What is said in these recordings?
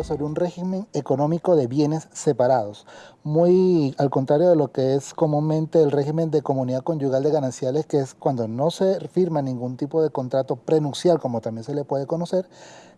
sobre un régimen económico de bienes separados, muy al contrario de lo que es comúnmente el régimen de comunidad conyugal de gananciales, que es cuando no se firma ningún tipo de contrato prenupcial, como también se le puede conocer,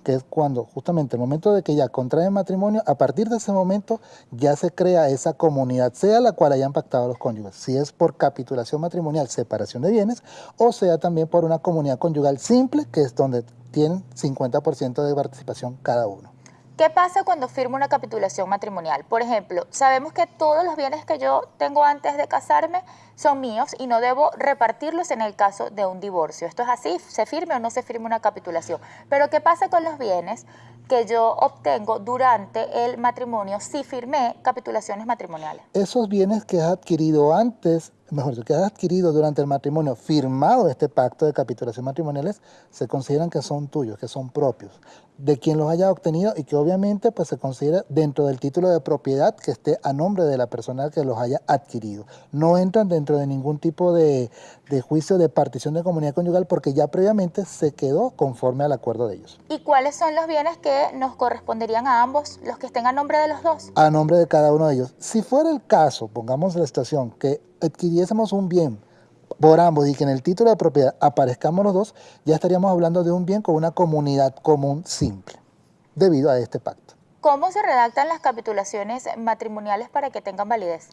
que es cuando justamente el momento de que ya contrae matrimonio, a partir de ese momento ya se crea esa comunidad, sea la cual hayan pactado los cónyuges, si es por capitulación matrimonial, separación de bienes, o sea también por una comunidad conyugal simple, que es donde tienen 50% de participación cada uno. ¿Qué pasa cuando firmo una capitulación matrimonial? Por ejemplo, sabemos que todos los bienes que yo tengo antes de casarme son míos y no debo repartirlos en el caso de un divorcio. Esto es así, se firme o no se firme una capitulación. Pero ¿qué pasa con los bienes que yo obtengo durante el matrimonio si firmé capitulaciones matrimoniales? Esos bienes que has adquirido antes mejor dicho, que has adquirido durante el matrimonio, firmado este pacto de capitulación matrimoniales, se consideran que son tuyos, que son propios, de quien los haya obtenido y que obviamente pues, se considera dentro del título de propiedad que esté a nombre de la persona que los haya adquirido. No entran dentro de ningún tipo de, de juicio de partición de comunidad conyugal porque ya previamente se quedó conforme al acuerdo de ellos. ¿Y cuáles son los bienes que nos corresponderían a ambos, los que estén a nombre de los dos? A nombre de cada uno de ellos. Si fuera el caso, pongamos la situación, que adquiriésemos un bien por ambos y que en el título de propiedad aparezcamos los dos, ya estaríamos hablando de un bien con una comunidad común simple, debido a este pacto. ¿Cómo se redactan las capitulaciones matrimoniales para que tengan validez?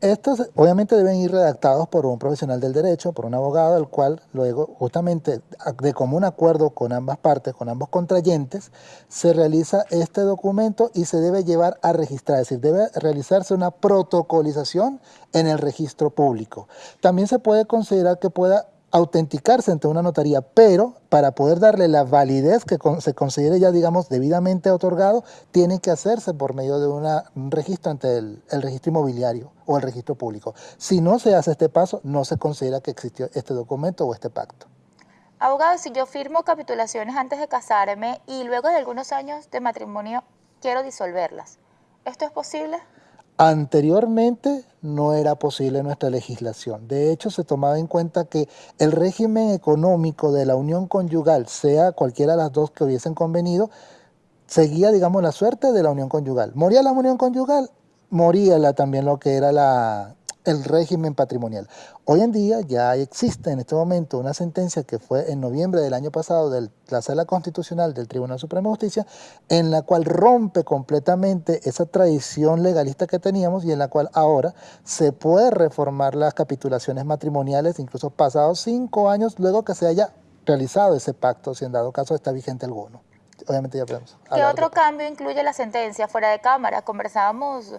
Estos obviamente deben ir redactados por un profesional del derecho, por un abogado, el cual luego justamente de común acuerdo con ambas partes, con ambos contrayentes, se realiza este documento y se debe llevar a registrar, es decir, debe realizarse una protocolización en el registro público. También se puede considerar que pueda autenticarse ante una notaría, pero para poder darle la validez que se considere ya, digamos, debidamente otorgado, tiene que hacerse por medio de un registro ante el, registro inmobiliario o el registro público. Si no se hace este paso, no se considera que existió este documento o este pacto. Abogado, si yo firmo capitulaciones antes de casarme y luego de algunos años de matrimonio quiero disolverlas, ¿esto es posible? Anteriormente no era posible nuestra legislación. De hecho, se tomaba en cuenta que el régimen económico de la unión conyugal, sea cualquiera de las dos que hubiesen convenido, seguía, digamos, la suerte de la unión conyugal. Moría la unión conyugal, moría la, también lo que era la, el régimen patrimonial. Hoy en día ya existe en este momento una sentencia que fue en noviembre del año pasado de la Sala Constitucional del Tribunal Supremo de Justicia, en la cual rompe completamente esa tradición legalista que teníamos y en la cual ahora se puede reformar las capitulaciones matrimoniales, incluso pasados cinco años luego que se haya realizado ese pacto, si en dado caso está vigente alguno. Obviamente ya podemos. ¿Qué otro cambio incluye la sentencia fuera de cámara? Conversábamos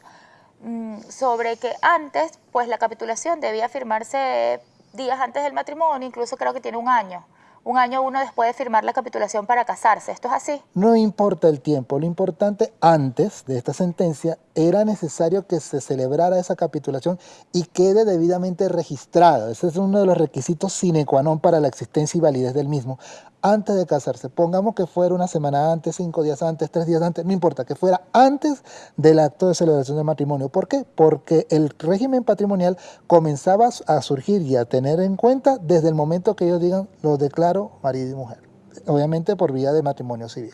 sobre que antes, pues la capitulación debía firmarse días antes del matrimonio, incluso creo que tiene un año. Un año uno después de firmar la capitulación para casarse. ¿Esto es así? No importa el tiempo, lo importante antes de esta sentencia era necesario que se celebrara esa capitulación y quede debidamente registrada. Ese es uno de los requisitos sine qua non para la existencia y validez del mismo antes de casarse. Pongamos que fuera una semana antes, cinco días antes, tres días antes, no importa, que fuera antes del acto de celebración de matrimonio. ¿Por qué? Porque el régimen patrimonial comenzaba a surgir y a tener en cuenta desde el momento que ellos digan, lo declaro marido y mujer. Obviamente por vía de matrimonio civil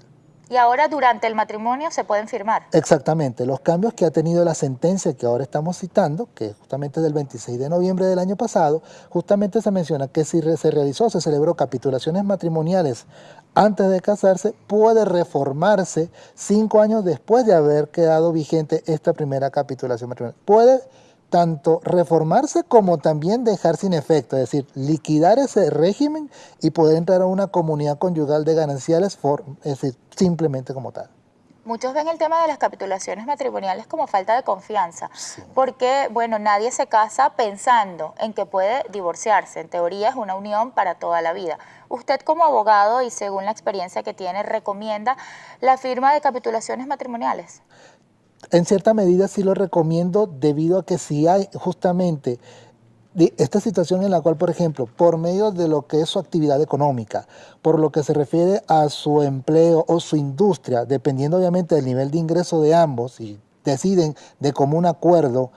y ahora durante el matrimonio se pueden firmar. Exactamente, los cambios que ha tenido la sentencia que ahora estamos citando, que justamente es del 26 de noviembre del año pasado, justamente se menciona que si se realizó, se celebró capitulaciones matrimoniales antes de casarse, puede reformarse cinco años después de haber quedado vigente esta primera capitulación matrimonial. Puede tanto reformarse como también dejar sin efecto, es decir, liquidar ese régimen y poder entrar a una comunidad conyugal de gananciales, es decir, simplemente como tal. Muchos ven el tema de las capitulaciones matrimoniales como falta de confianza, porque, bueno, nadie se casa pensando en que puede divorciarse. En teoría es una unión para toda la vida. Usted como abogado y según la experiencia que tiene, ¿recomienda la firma de capitulaciones matrimoniales? En cierta medida sí lo recomiendo debido a que si hay justamente esta situación en la cual, por ejemplo, por medio de lo que es su actividad económica, por lo que se refiere a su empleo o su industria, dependiendo obviamente del nivel de ingreso de ambos y deciden de común acuerdo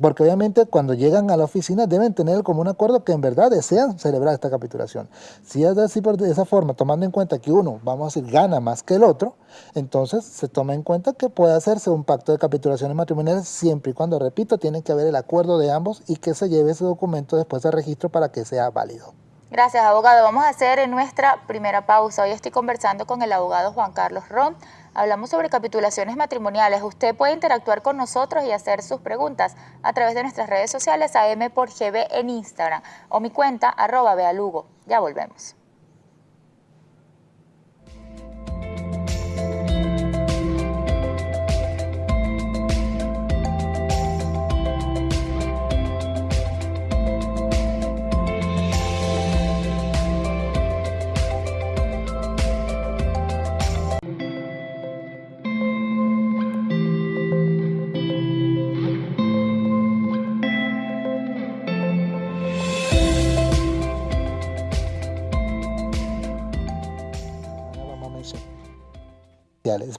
porque obviamente cuando llegan a la oficina deben tener como un acuerdo que en verdad desean celebrar esta capitulación. Si es así por de esa forma, tomando en cuenta que uno, vamos a decir, gana más que el otro, entonces se toma en cuenta que puede hacerse un pacto de capitulaciones matrimoniales siempre y cuando, repito, tiene que haber el acuerdo de ambos y que se lleve ese documento después de registro para que sea válido. Gracias, abogado. Vamos a hacer nuestra primera pausa. Hoy estoy conversando con el abogado Juan Carlos Ron Hablamos sobre capitulaciones matrimoniales. Usted puede interactuar con nosotros y hacer sus preguntas a través de nuestras redes sociales AM por GB en Instagram o mi cuenta arroba bealugo. Ya volvemos.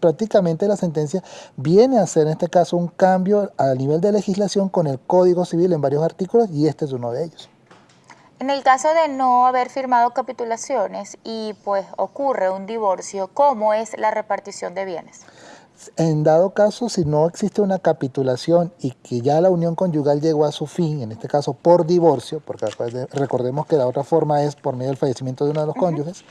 Prácticamente la sentencia viene a hacer en este caso un cambio a nivel de legislación con el Código Civil en varios artículos y este es uno de ellos. En el caso de no haber firmado capitulaciones y pues ocurre un divorcio, ¿cómo es la repartición de bienes? En dado caso, si no existe una capitulación y que ya la unión conyugal llegó a su fin, en este caso por divorcio, porque recordemos que la otra forma es por medio del fallecimiento de uno de los cónyuges,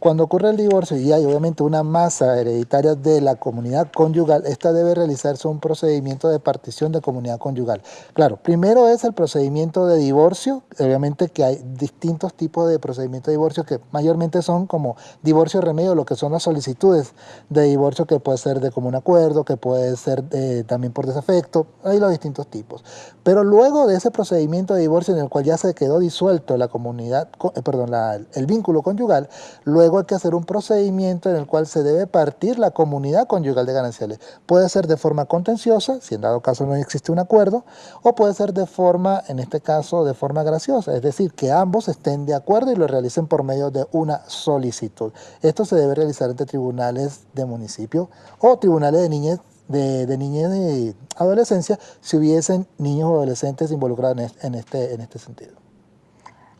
cuando ocurre el divorcio y hay obviamente una masa hereditaria de la comunidad conyugal, esta debe realizarse un procedimiento de partición de comunidad conyugal. Claro, primero es el procedimiento de divorcio, obviamente que hay distintos tipos de procedimiento de divorcio que mayormente son como divorcio remedio, lo que son las solicitudes de divorcio que puede ser de común acuerdo, que puede ser eh, también por desafecto, hay los distintos tipos. Pero luego de ese procedimiento de divorcio en el cual ya se quedó disuelto la comunidad, eh, perdón, el vínculo conyugal, luego hay que hacer un procedimiento en el cual se debe partir la comunidad conyugal de gananciales. Puede ser de forma contenciosa, si en dado caso no existe un acuerdo, o puede ser de forma, en este caso, de forma graciosa, es decir, que ambos estén de acuerdo y lo realicen por medio de una solicitud. Esto se debe realizar entre tribunales de municipio o tribunales de niñez de, y adolescencia si hubiesen niños o adolescentes involucrados en este, en este sentido.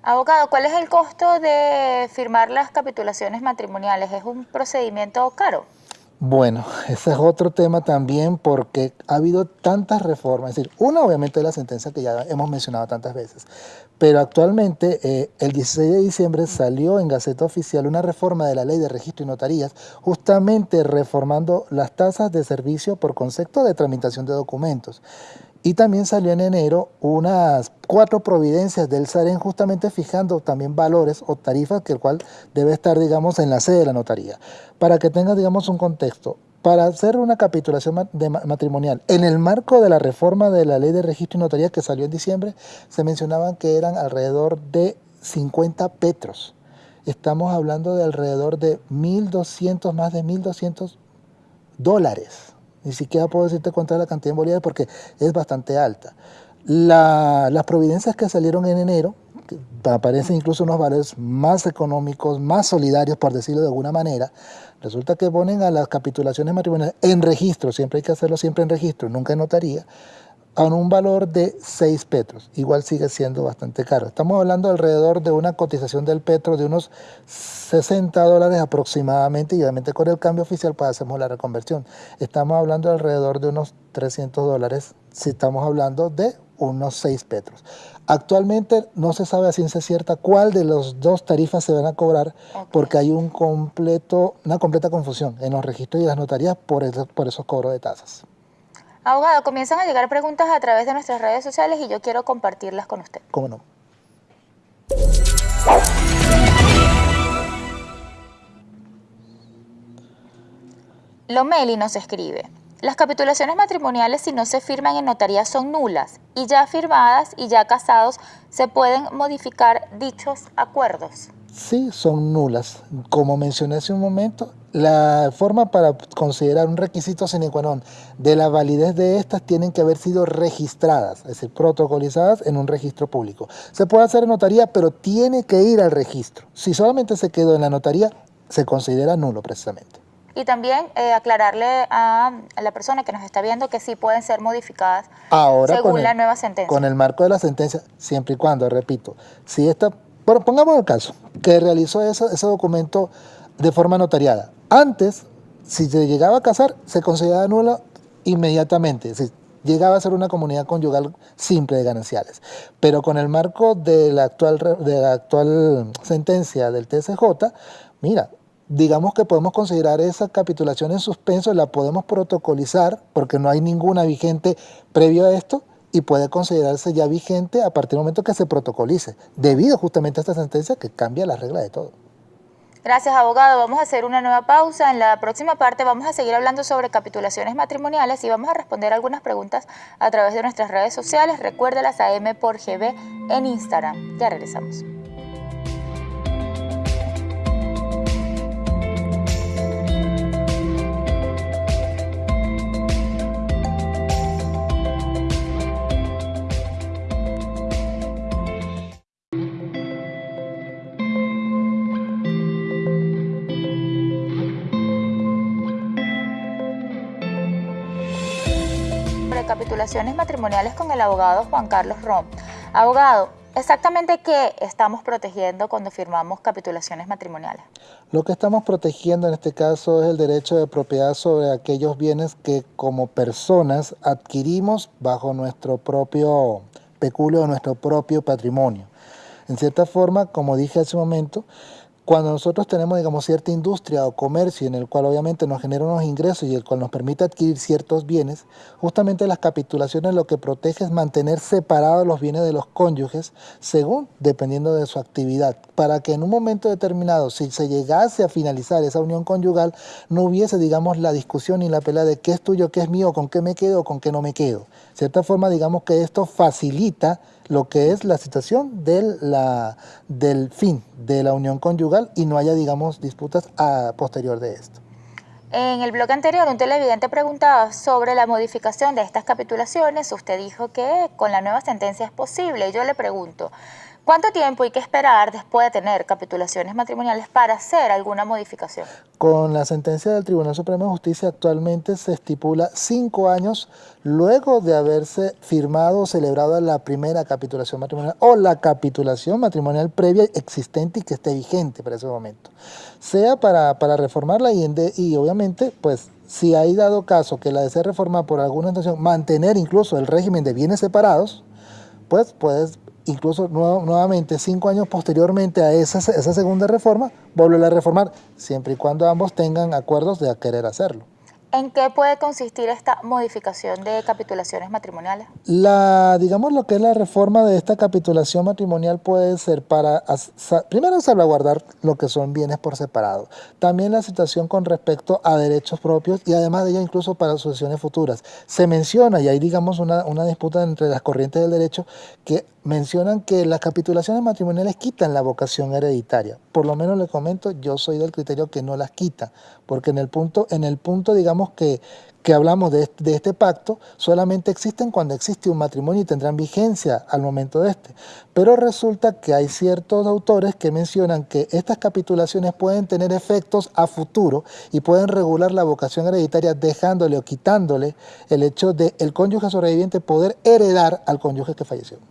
Abogado, ¿cuál es el costo de firmar las capitulaciones matrimoniales? ¿Es un procedimiento caro? Bueno, ese es otro tema también porque ha habido tantas reformas, es decir, una obviamente la sentencia que ya hemos mencionado tantas veces, pero actualmente eh, el 16 de diciembre salió en Gaceta Oficial una reforma de la ley de registro y notarías, justamente reformando las tasas de servicio por concepto de tramitación de documentos. Y también salió en enero unas cuatro providencias del SAREN justamente fijando también valores o tarifas que el cual debe estar, digamos, en la sede de la notaría. Para que tenga, digamos, un contexto, para hacer una capitulación matrimonial, en el marco de la reforma de la ley de registro y notaría que salió en diciembre, se mencionaban que eran alrededor de 50 petros. Estamos hablando de alrededor de 1.200, más de 1.200 dólares ni siquiera puedo decirte cuánto es la cantidad en bolívares porque es bastante alta. las providencias que salieron en enero, aparecen incluso unos valores más económicos, más solidarios, por decirlo de alguna manera, resulta que ponen a las capitulaciones matrimoniales en registro, siempre hay que hacerlo siempre en registro, nunca en notaría, a un valor de 6 petros. Igual sigue siendo bastante caro. Estamos hablando alrededor de una cotización del petro de unos 60 dólares aproximadamente y obviamente con el cambio oficial pues hacemos la reconversión. Estamos hablando alrededor de unos 300 dólares si estamos hablando de unos 6 petros. Actualmente no se sabe a ciencia cierta cuál de las dos tarifas se van a cobrar porque hay un completo, una completa confusión en los registros y las notarías por, por esos cobros de tasas. Abogado, comienzan a llegar preguntas a través de nuestras redes sociales y yo quiero compartirlas con usted. ¿Cómo no? Lomeli nos escribe, las capitulaciones matrimoniales si no se firman en notaría son nulas y ya firmadas y ya casados se pueden modificar dichos acuerdos. Sí, son nulas. Como mencioné hace un momento, la forma para considerar un requisito sine qua non de la validez de estas tienen que haber sido registradas, es decir, protocolizadas en un registro público. Se puede hacer en notaría, pero tiene que ir al registro. Si solamente se quedó en la notaría, se considera nulo precisamente. Y también eh, aclararle a, la persona que nos está viendo que sí pueden ser modificadas Ahora, según la nueva sentencia. Con el marco de la sentencia, siempre y cuando, repito, si esta, bueno, pongamos el caso, que realizó ese, ese documento de forma notariada. Antes, si se llegaba a casar, se consideraba nula inmediatamente. Si llegaba a ser una comunidad conyugal simple de gananciales. Pero con el marco de la actual, de la actual sentencia del TSJ, mira, digamos que podemos considerar esa capitulación en suspenso, la podemos protocolizar porque no hay ninguna vigente previo a esto y puede considerarse ya vigente a partir del momento que se protocolice, debido justamente a esta sentencia que cambia la regla de todo. Gracias, abogado. Vamos a hacer una nueva pausa. En la próxima parte vamos a seguir hablando sobre capitulaciones matrimoniales y vamos a responder algunas preguntas a través de nuestras redes sociales. Recuérdelas a M por GB en Instagram. Ya regresamos. Capitulaciones matrimoniales con el abogado Juan Carlos Rom. Abogado, ¿exactamente qué estamos protegiendo cuando firmamos capitulaciones matrimoniales? Lo que estamos protegiendo en este caso es el derecho de propiedad sobre aquellos bienes que como personas adquirimos bajo nuestro propio peculio, nuestro propio patrimonio. En cierta forma, como dije hace un momento, cuando nosotros tenemos, digamos, cierta industria o comercio en el cual obviamente nos genera unos ingresos y el cual nos permite adquirir ciertos bienes, justamente las capitulaciones lo que protege es mantener separados los bienes de los cónyuges según, dependiendo de su actividad, para que en un momento determinado, si se llegase a finalizar esa unión conyugal, no hubiese, digamos, la discusión y la pelea de qué es tuyo, qué es mío, con qué me quedo, con qué no me quedo. De cierta forma, digamos que esto facilita lo que es la situación del, la, del fin de la unión conyugal y no haya, digamos, disputas a posterior de esto. En el blog anterior, un televidente preguntaba sobre la modificación de estas capitulaciones. Usted dijo que con la nueva sentencia es posible. Yo le pregunto, ¿Cuánto tiempo hay que esperar después de tener capitulaciones matrimoniales para hacer alguna modificación? Con la sentencia del Tribunal Supremo de Justicia actualmente se estipula cinco años luego de haberse firmado o celebrado la primera capitulación matrimonial o la capitulación matrimonial previa existente y que esté vigente para ese momento. Sea para, para reformarla y, y obviamente pues si hay dado caso que la desee reformar por alguna intención, mantener incluso el régimen de bienes separados, pues puedes incluso nuevamente cinco años posteriormente a esa, esa segunda reforma, volver a reformar, siempre y cuando ambos tengan acuerdos de querer hacerlo. ¿En qué puede consistir esta modificación de capitulaciones matrimoniales? La, digamos lo que es la reforma de esta capitulación matrimonial puede ser para, primero salvaguardar lo que son bienes por separado, también la situación con respecto a derechos propios y además de ello incluso para sucesiones futuras. Se menciona, y hay digamos una, una disputa entre las corrientes del derecho, que mencionan que las capitulaciones matrimoniales quitan la vocación hereditaria. Por lo menos le comento, yo soy del criterio que no las quita, porque en el punto, en el punto digamos que, que hablamos de este, de este, pacto, solamente existen cuando existe un matrimonio y tendrán vigencia al momento de este. Pero resulta que hay ciertos autores que mencionan que estas capitulaciones pueden tener efectos a futuro y pueden regular la vocación hereditaria dejándole o quitándole el hecho de el cónyuge sobreviviente poder heredar al cónyuge que falleció.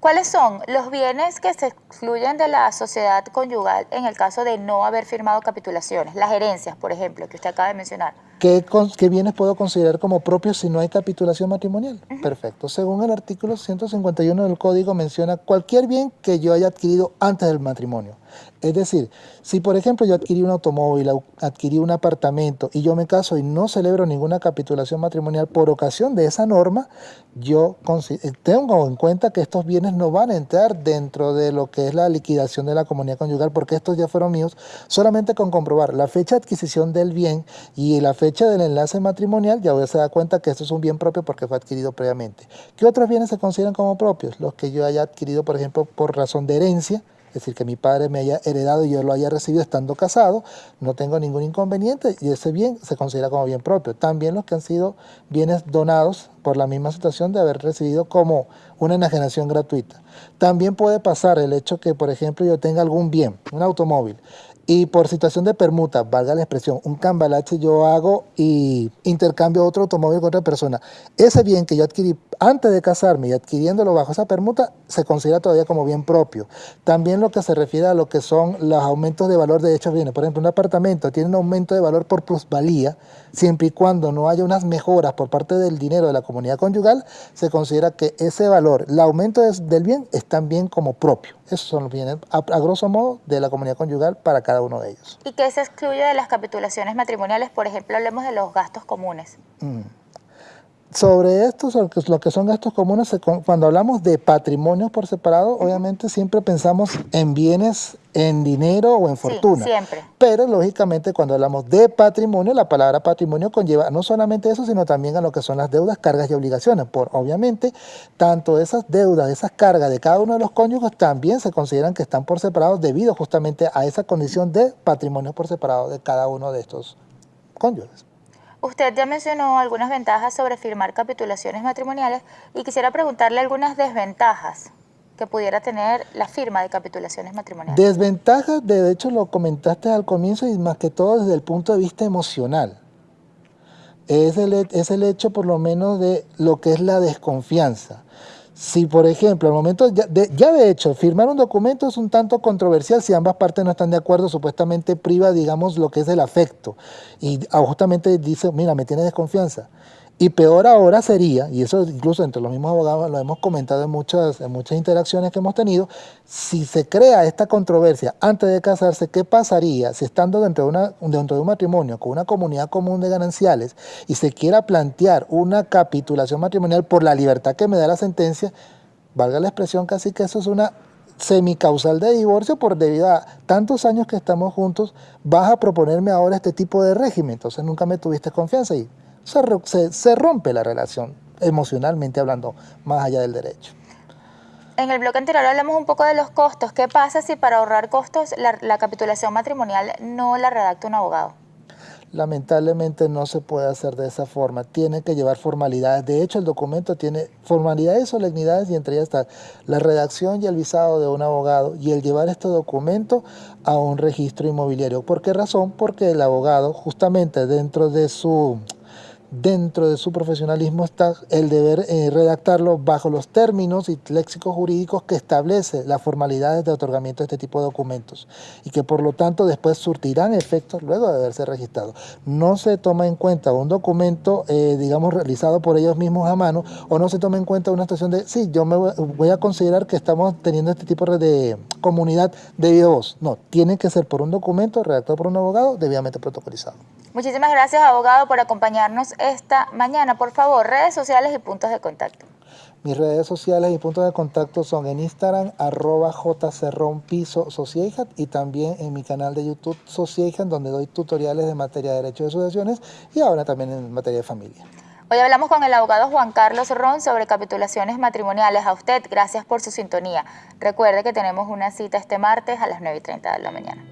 ¿Cuáles son los bienes que se excluyen de la sociedad conyugal en el caso de no haber firmado capitulaciones? Las herencias, por ejemplo, que usted acaba de mencionar. ¿Qué, bienes puedo considerar como propios si no hay capitulación matrimonial? Perfecto. Según el artículo 151 del Código menciona cualquier bien que yo haya adquirido antes del matrimonio. Es decir, si por ejemplo yo adquirí un automóvil, adquirí un apartamento y yo me caso y no celebro ninguna capitulación matrimonial por ocasión de esa norma, yo eh, tengo en cuenta que estos bienes no van a entrar dentro de lo que es la liquidación de la comunidad conyugal porque estos ya fueron míos solamente con comprobar la fecha de adquisición del bien y la fecha del enlace matrimonial ya se dar cuenta que esto es un bien propio porque fue adquirido previamente. ¿Qué otros bienes se consideran como propios? Los que yo haya adquirido por ejemplo por razón de herencia, es decir, que mi padre me haya heredado y yo lo haya recibido estando casado, no tengo ningún inconveniente y ese bien se considera como bien propio. También los que han sido bienes donados por la misma situación de haber recibido como una enajenación gratuita. También puede pasar el hecho que, por ejemplo, yo tenga algún bien, un automóvil, y por situación de permuta, valga la expresión, un cambalache yo hago y intercambio otro automóvil con otra persona, ese bien que yo adquirí antes de casarme y adquiriéndolo bajo esa permuta, se considera todavía como bien propio. También lo que se refiere a lo que son los aumentos de valor de hechos bienes. Por ejemplo, un apartamento tiene un aumento de valor por plusvalía, siempre y cuando no haya unas mejoras por parte del dinero de la comunidad conyugal, se considera que ese valor, el aumento del bien, es también como propio. Esos son los bienes, a, grosso modo, de la comunidad conyugal para cada uno de ellos. ¿Y qué se excluye de las capitulaciones matrimoniales? Por ejemplo, hablemos de los gastos comunes. Mm. Sobre esto, lo que son gastos comunes, cuando hablamos de patrimonios por separado, obviamente siempre pensamos en bienes, en dinero o en fortuna. Sí, siempre. Pero lógicamente cuando hablamos de patrimonio, la palabra patrimonio conlleva no solamente eso, sino también a lo que son las deudas, cargas y obligaciones. Por obviamente, tanto esas deudas, esas cargas de cada uno de los cónyuges también se consideran que están por separado debido justamente a esa condición de patrimonio por separado de cada uno de estos cónyuges. Usted ya mencionó algunas ventajas sobre firmar capitulaciones matrimoniales y quisiera preguntarle algunas desventajas que pudiera tener la firma de capitulaciones matrimoniales. Desventajas, de hecho lo comentaste al comienzo y más que todo desde el punto de vista emocional. Es el, es el hecho por lo menos de lo que es la desconfianza. Si, por ejemplo, al momento, ya de, hecho, firmar un documento es un tanto controversial si ambas partes no están de acuerdo, supuestamente priva, digamos, lo que es el afecto. Y ah, justamente dice, mira, me tiene desconfianza. Y peor ahora sería, y eso incluso entre los mismos abogados lo hemos comentado en muchas, en muchas interacciones que hemos tenido, si se crea esta controversia antes de casarse, ¿qué pasaría si estando dentro de, dentro de un matrimonio con una comunidad común de gananciales y se quiera plantear una capitulación matrimonial por la libertad que me da la sentencia, valga la expresión casi que eso es una semicausal de divorcio por debido a tantos años que estamos juntos, vas a proponerme ahora este tipo de régimen, entonces nunca me tuviste confianza y se, rompe la relación, emocionalmente hablando, más allá del derecho. En el bloque anterior hablamos un poco de los costos. ¿Qué pasa si para ahorrar costos la, capitulación matrimonial no la redacta un abogado? lamentablemente no se puede hacer de esa forma. Tiene que llevar formalidades. De hecho, el documento tiene formalidades solemnidades y entre ellas está la redacción y el visado de un abogado y el llevar este documento a un registro inmobiliario. ¿Por qué razón? Porque el abogado justamente dentro de su dentro de su profesionalismo está el deber eh, redactarlo bajo los términos y léxicos jurídicos que establece las formalidades de otorgamiento de este tipo de documentos y que por lo tanto después surtirán efectos luego de haberse registrado. No se toma en cuenta un documento, eh, digamos, realizado por ellos mismos a mano o no se toma en cuenta una situación de, sí, yo me voy a considerar que estamos teniendo este tipo de comunidad de voz. No, tiene que ser por un documento redactado por un abogado debidamente protocolizado. Muchísimas gracias, abogado, por acompañarnos esta mañana. Por favor, redes sociales y puntos de contacto. Mis redes sociales y puntos de contacto son en Instagram, arroba jcerronpiso y también en mi canal de YouTube Sociejan, donde doy tutoriales de materia de derecho de sucesiones y ahora también en materia de familia. Hoy hablamos con el abogado Juan Carlos Ron sobre capitulaciones matrimoniales. A usted, gracias por su sintonía. Recuerde que tenemos una cita este martes a las 9 y 30 de la mañana.